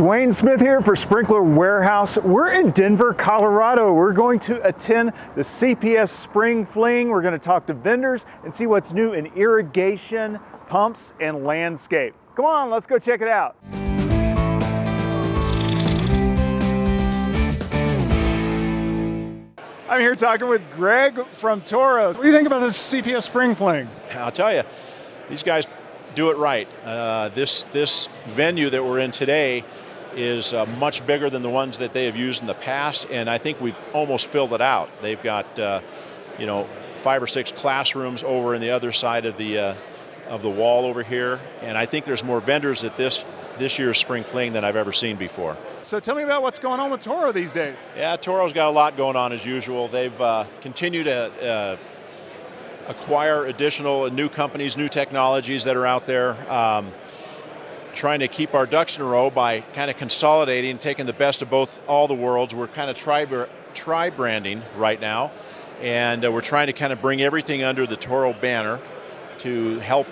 Dwayne Smith here for Sprinkler Warehouse. We're in Denver, Colorado. We're going to attend the CPS Spring Fling. We're going to talk to vendors and see what's new in irrigation, pumps, and landscape. Come on, let's go check it out. I'm here talking with Greg from Toro. What do you think about this CPS Spring Fling? I'll tell you, these guys do it right. Uh, this this venue that we're in today is uh, much bigger than the ones that they have used in the past, and I think we've almost filled it out. They've got, uh, you know, five or six classrooms over in the other side of the uh, of the wall over here, and I think there's more vendors at this this year's spring fling than I've ever seen before. So tell me about what's going on with Toro these days. Yeah, Toro's got a lot going on as usual. They've uh, continued to uh, acquire additional new companies, new technologies that are out there. Um, trying to keep our ducks in a row by kind of consolidating, taking the best of both all the worlds. We're kind of tri, tri branding right now, and uh, we're trying to kind of bring everything under the Toro banner to help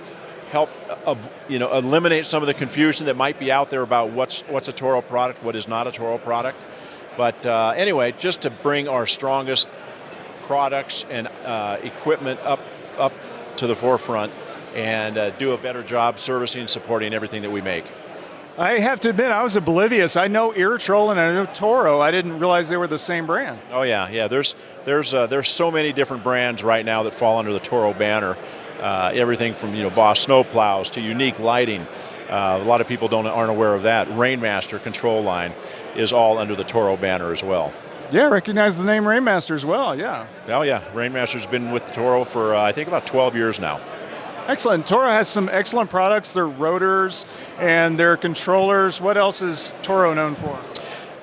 help uh, you know eliminate some of the confusion that might be out there about what's what's a Toro product, what is not a Toro product. But uh, anyway, just to bring our strongest products and uh, equipment up up to the forefront and uh, do a better job servicing and supporting everything that we make. I have to admit, I was oblivious. I know Irritrol and I know Toro. I didn't realize they were the same brand. Oh yeah, yeah. There's there's uh, there's so many different brands right now that fall under the Toro banner. Uh, everything from you know Boss snowplows to unique lighting. Uh, a lot of people don't aren't aware of that. Rainmaster control line is all under the Toro banner as well. Yeah, recognize the name Rainmaster as well. Yeah. Oh yeah, Rainmaster's been with Toro for uh, I think about 12 years now. Excellent. Toro has some excellent products. Their rotors and their controllers. What else is Toro known for?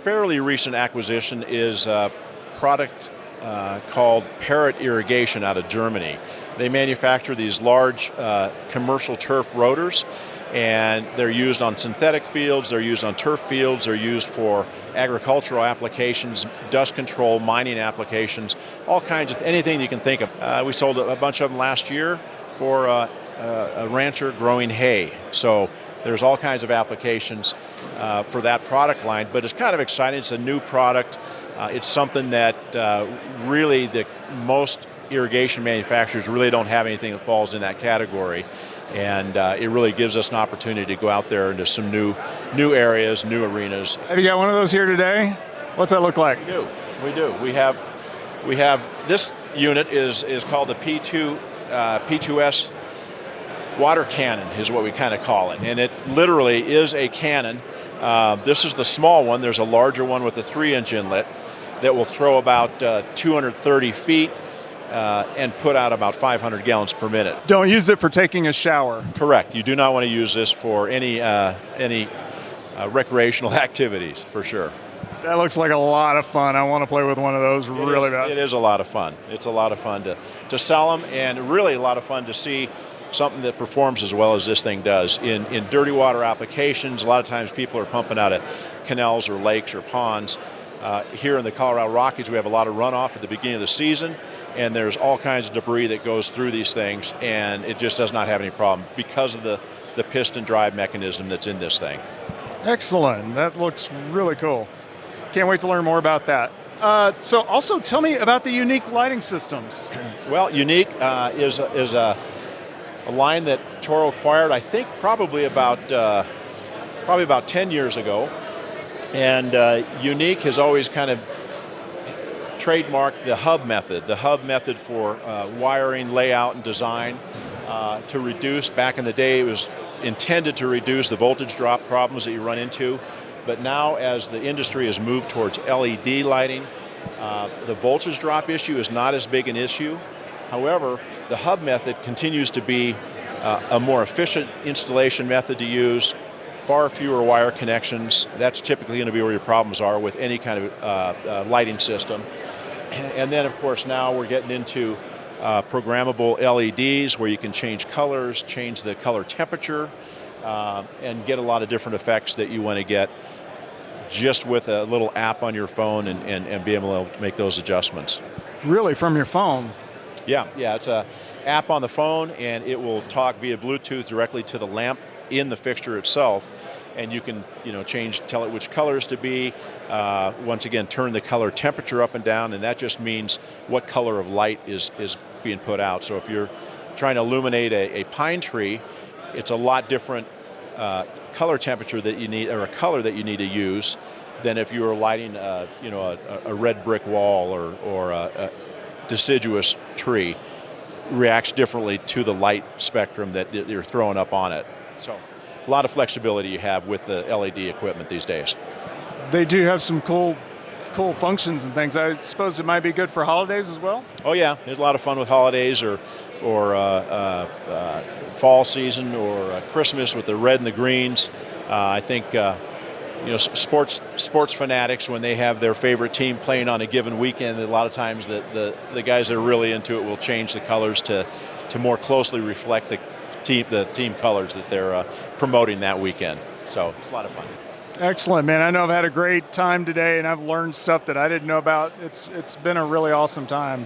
Fairly recent acquisition is a product uh, called Perrot Irrigation out of Germany. They manufacture these large uh, commercial turf rotors and they're used on synthetic fields, they're used on turf fields, they're used for agricultural applications, dust control, mining applications, all kinds of anything you can think of. Uh, we sold a bunch of them last year for uh, a rancher growing hay. So there's all kinds of applications uh, for that product line, but it's kind of exciting. It's a new product. Uh, it's something that uh, really the most irrigation manufacturers really don't have anything that falls in that category. And uh, it really gives us an opportunity to go out there into some new, new areas, new arenas. Have you got one of those here today? What's that look like? We do. We do. We have, we have this unit is is called the P2 uh, P2S water cannon is what we kind of call it. And it literally is a cannon. Uh, this is the small one. There's a larger one with a three inch inlet that will throw about uh, 230 feet uh, and put out about 500 gallons per minute. Don't use it for taking a shower. Correct. You do not want to use this for any, uh, any uh, recreational activities, for sure. That looks like a lot of fun. I want to play with one of those it really is, bad. It is a lot of fun. It's a lot of fun to, to sell them and really a lot of fun to see something that performs as well as this thing does. In, in dirty water applications, a lot of times people are pumping out of canals or lakes or ponds. Uh, here in the Colorado Rockies, we have a lot of runoff at the beginning of the season, and there's all kinds of debris that goes through these things, and it just does not have any problem because of the, the piston drive mechanism that's in this thing. Excellent. That looks really cool. Can't wait to learn more about that. Uh, so also tell me about the unique lighting systems. well, unique uh, is, is a, a, line that Toro acquired, I think probably about, uh, probably about 10 years ago. And uh, unique has always kind of trademarked the hub method, the hub method for uh, wiring, layout, and design uh, to reduce, back in the day it was intended to reduce the voltage drop problems that you run into but now as the industry has moved towards LED lighting, uh, the voltage drop issue is not as big an issue. However, the hub method continues to be uh, a more efficient installation method to use, far fewer wire connections. That's typically going to be where your problems are with any kind of uh, uh lighting system. And then of course now we're getting into uh, programmable LEDs where you can change colors, change the color temperature, uh, and get a lot of different effects that you want to get just with a little app on your phone and, and, and be able to make those adjustments. Really, from your phone? Yeah, yeah, it's a app on the phone and it will talk via Bluetooth directly to the lamp in the fixture itself and you can you know change, tell it which colors to be. Uh, once again, turn the color temperature up and down, and that just means what color of light is is being put out. So if you're trying to illuminate a, a pine tree, it's a lot different uh, color temperature that you need, or a color that you need to use, than if you were lighting, uh, you know, a, a, red brick wall or or a, a deciduous tree reacts differently to the light spectrum that you're throwing up on it. So a lot of flexibility you have with the LED equipment these days. They do have some cool cool functions and things. I suppose it might be good for holidays as well? Oh yeah, there's a lot of fun with holidays or or uh, uh, uh, fall season or uh, Christmas with the red and the greens. Uh, I think uh, you know sports sports fanatics when they have their favorite team playing on a given weekend. A lot of times the, the, the guys that are really into it will change the colors to to more closely reflect the team the team colors that they're promoting that weekend. So it's a lot of fun. Excellent, man. I know I've had a great time today and I've learned stuff that I didn't know about. It's It's been a really awesome time.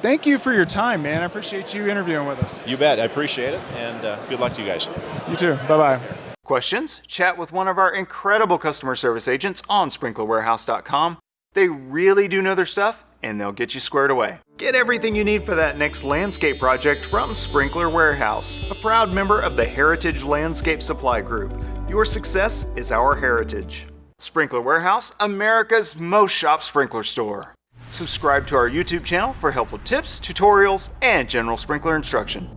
Thank you for your time, man. I appreciate you interviewing with us. You bet. I appreciate it. And uh, good luck to you guys. You too. Bye bye. Questions? Chat with one of our incredible customer service agents on sprinklerwarehouse.com. They really do know their stuff and they'll get you squared away. Get everything you need for that next landscape project from Sprinkler Warehouse, a proud member of the Heritage Landscape Supply Group. Your success is our heritage. Sprinkler Warehouse, America's most shop sprinkler store. Subscribe to our YouTube channel for helpful tips, tutorials, and general sprinkler instruction.